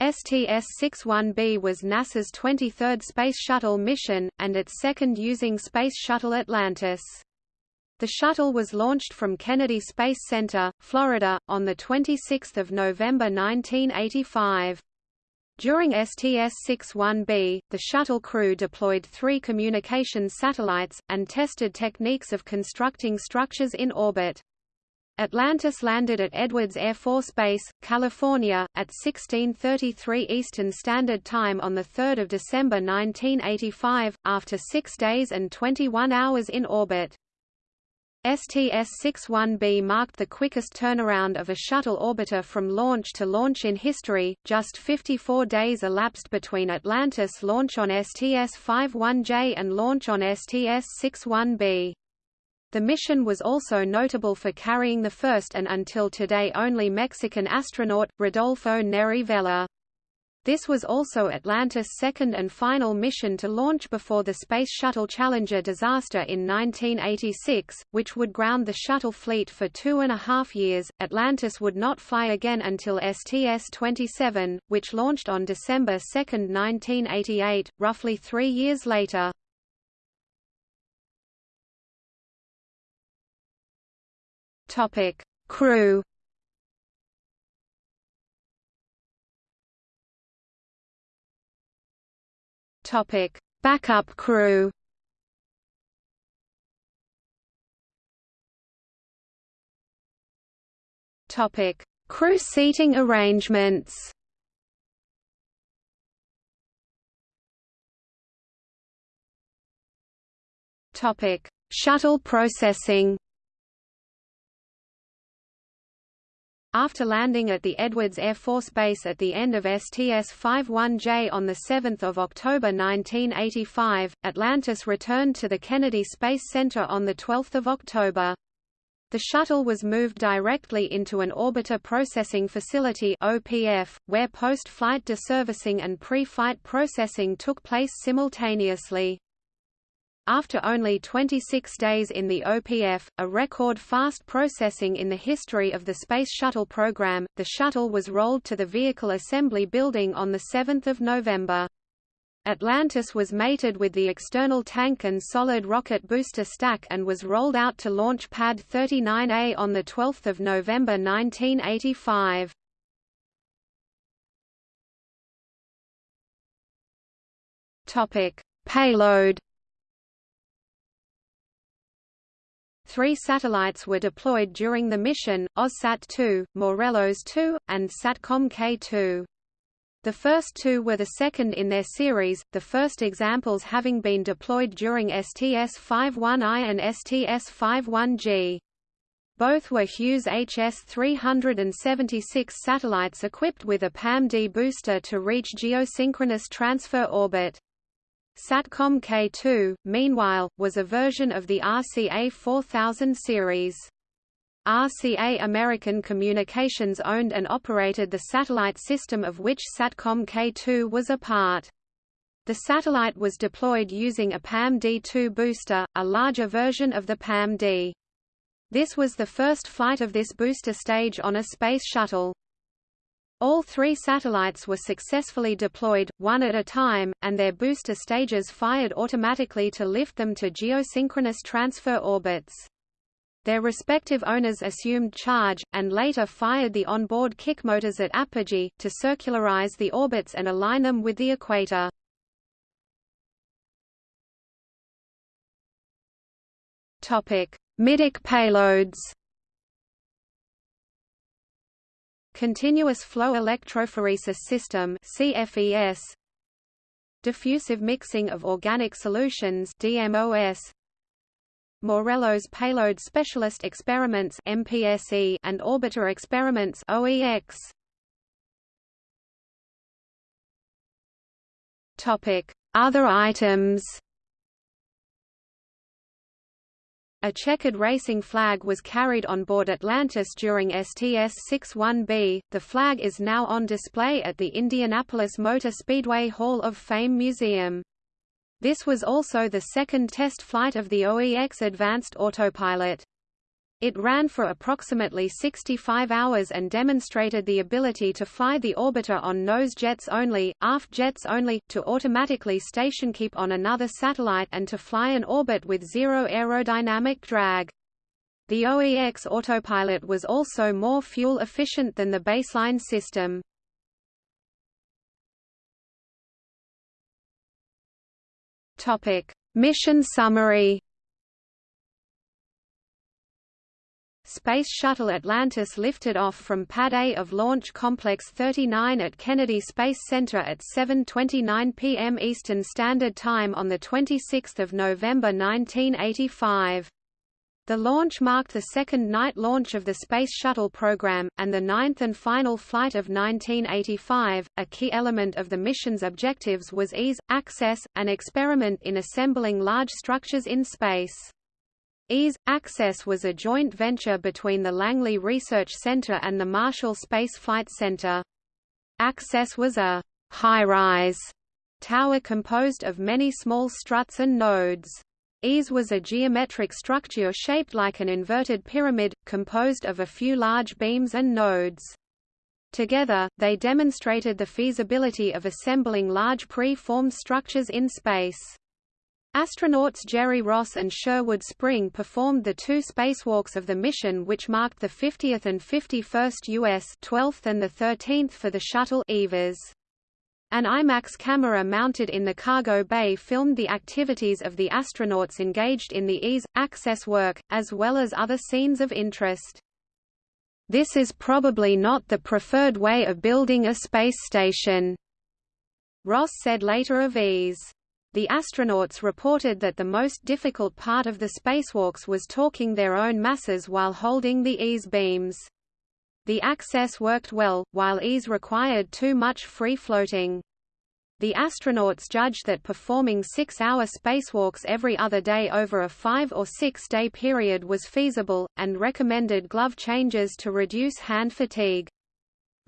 STS-61B was NASA's 23rd Space Shuttle mission, and its second using Space Shuttle Atlantis. The shuttle was launched from Kennedy Space Center, Florida, on 26 November 1985. During STS-61B, the shuttle crew deployed three communications satellites, and tested techniques of constructing structures in orbit. Atlantis landed at Edwards Air Force Base, California, at 1633 Eastern Standard Time on 3 December 1985, after six days and 21 hours in orbit. STS-61B marked the quickest turnaround of a shuttle orbiter from launch to launch in history, just 54 days elapsed between Atlantis launch on STS-51J and launch on STS-61B. The mission was also notable for carrying the first and until today only Mexican astronaut, Rodolfo Neri Vela. This was also Atlantis' second and final mission to launch before the Space Shuttle Challenger disaster in 1986, which would ground the shuttle fleet for two and a half years. Atlantis would not fly again until STS-27, which launched on December 2, 1988, roughly three years later. Topic: Crew. Topic: Backup crew. Topic: Crew seating arrangements. Topic: Shuttle processing. After landing at the Edwards Air Force Base at the end of STS-51J on 7 October 1985, Atlantis returned to the Kennedy Space Center on 12 October. The shuttle was moved directly into an Orbiter Processing Facility OPF, where post-flight deservicing and pre-flight processing took place simultaneously. After only 26 days in the OPF, a record fast processing in the history of the Space Shuttle program, the shuttle was rolled to the Vehicle Assembly Building on 7 November. Atlantis was mated with the external tank and solid rocket booster stack and was rolled out to Launch Pad 39A on 12 November 1985. Payload Three satellites were deployed during the mission, AUSSAT-2, Morelos-2, and SATCOM-K-2. The first two were the second in their series, the first examples having been deployed during STS-51I and STS-51G. Both were Hughes HS-376 satellites equipped with a PAM-D booster to reach geosynchronous transfer orbit. SATCOM K2, meanwhile, was a version of the RCA 4000 series. RCA American Communications owned and operated the satellite system of which SATCOM K2 was a part. The satellite was deployed using a PAM-D2 booster, a larger version of the PAM-D. This was the first flight of this booster stage on a space shuttle. All three satellites were successfully deployed, one at a time, and their booster stages fired automatically to lift them to geosynchronous transfer orbits. Their respective owners assumed charge, and later fired the onboard kick motors at apogee, to circularize the orbits and align them with the equator. Middeck payloads Continuous Flow Electrophoresis System CFES Diffusive Mixing of Organic Solutions DMOS Morelos Payload Specialist Experiments MPSE and Orbiter Experiments OEX Topic. Other items A checkered racing flag was carried on board Atlantis during STS-61B. The flag is now on display at the Indianapolis Motor Speedway Hall of Fame Museum. This was also the second test flight of the OEX Advanced Autopilot. It ran for approximately 65 hours and demonstrated the ability to fly the orbiter on nose jets only, aft jets only, to automatically station keep on another satellite and to fly an orbit with zero aerodynamic drag. The OEX autopilot was also more fuel efficient than the baseline system. Topic: Mission summary. Space Shuttle Atlantis lifted off from Pad A of Launch Complex 39 at Kennedy Space Center at 7:29 p.m. Eastern Standard Time on the 26th of November 1985. The launch marked the second night launch of the Space Shuttle program, and the ninth and final flight of 1985. A key element of the mission's objectives was ease, access, and experiment in assembling large structures in space. EASE Access was a joint venture between the Langley Research Center and the Marshall Space Flight Center. Access was a high-rise tower composed of many small struts and nodes. EASE was a geometric structure shaped like an inverted pyramid, composed of a few large beams and nodes. Together, they demonstrated the feasibility of assembling large pre-formed structures in space. Astronauts Jerry Ross and Sherwood Spring performed the two spacewalks of the mission which marked the 50th and 51st U.S. 12th and the 13th for the shuttle EVAs. An IMAX camera mounted in the cargo bay filmed the activities of the astronauts engaged in the EASE, access work, as well as other scenes of interest. This is probably not the preferred way of building a space station, Ross said later of EASE. The astronauts reported that the most difficult part of the spacewalks was talking their own masses while holding the EASE beams. The access worked well, while ease required too much free floating. The astronauts judged that performing six-hour spacewalks every other day over a five- or six-day period was feasible, and recommended glove changes to reduce hand fatigue.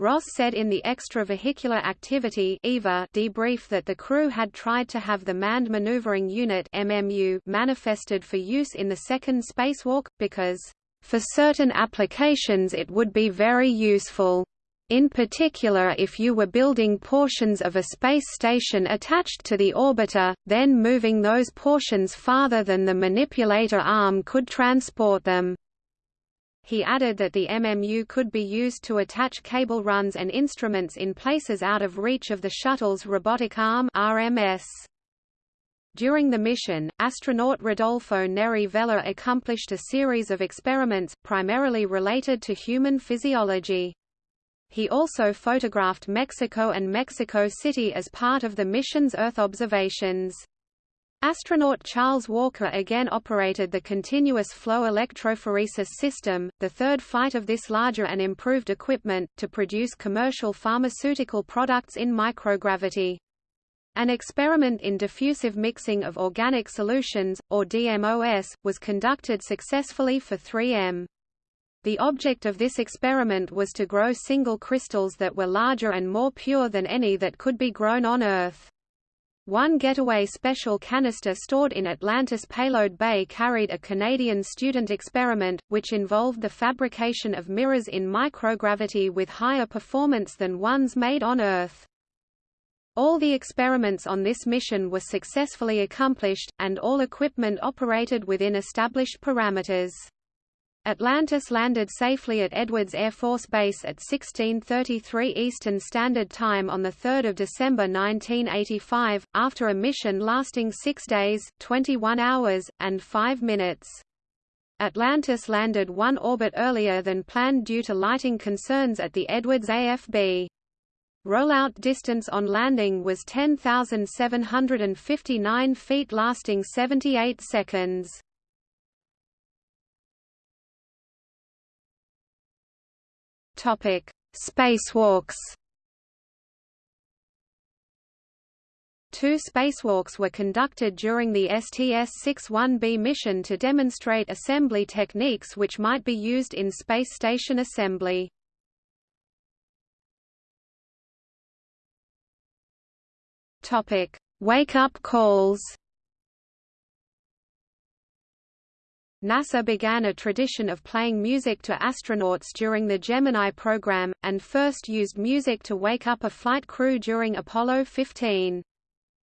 Ross said in the Extravehicular Activity EVA debrief that the crew had tried to have the Manned Maneuvering Unit MMU manifested for use in the second spacewalk, because for certain applications it would be very useful. In particular if you were building portions of a space station attached to the orbiter, then moving those portions farther than the manipulator arm could transport them. He added that the MMU could be used to attach cable runs and instruments in places out of reach of the shuttle's robotic arm RMS. During the mission, astronaut Rodolfo Neri Vela accomplished a series of experiments, primarily related to human physiology. He also photographed Mexico and Mexico City as part of the mission's Earth observations. Astronaut Charles Walker again operated the continuous flow electrophoresis system, the third flight of this larger and improved equipment, to produce commercial pharmaceutical products in microgravity. An experiment in diffusive mixing of organic solutions, or DMOS, was conducted successfully for 3M. The object of this experiment was to grow single crystals that were larger and more pure than any that could be grown on Earth. One Getaway Special canister stored in Atlantis Payload Bay carried a Canadian student experiment, which involved the fabrication of mirrors in microgravity with higher performance than ones made on Earth. All the experiments on this mission were successfully accomplished, and all equipment operated within established parameters. Atlantis landed safely at Edwards Air Force Base at 1633 Eastern Standard Time on 3 December 1985, after a mission lasting six days, 21 hours, and 5 minutes. Atlantis landed one orbit earlier than planned due to lighting concerns at the Edwards AFB. Rollout distance on landing was 10,759 feet lasting 78 seconds. Topic: Spacewalks. Two spacewalks were conducted during the STS-61B mission to demonstrate assembly techniques which might be used in space station assembly. Topic: Wake-up calls. NASA began a tradition of playing music to astronauts during the Gemini program, and first used music to wake up a flight crew during Apollo 15.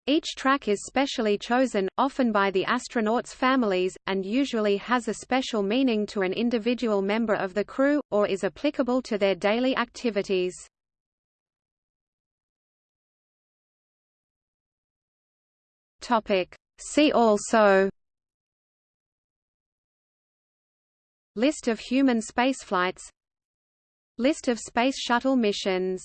Each track is specially chosen, often by the astronauts' families, and usually has a special meaning to an individual member of the crew, or is applicable to their daily activities. See also List of human spaceflights. List of Space Shuttle missions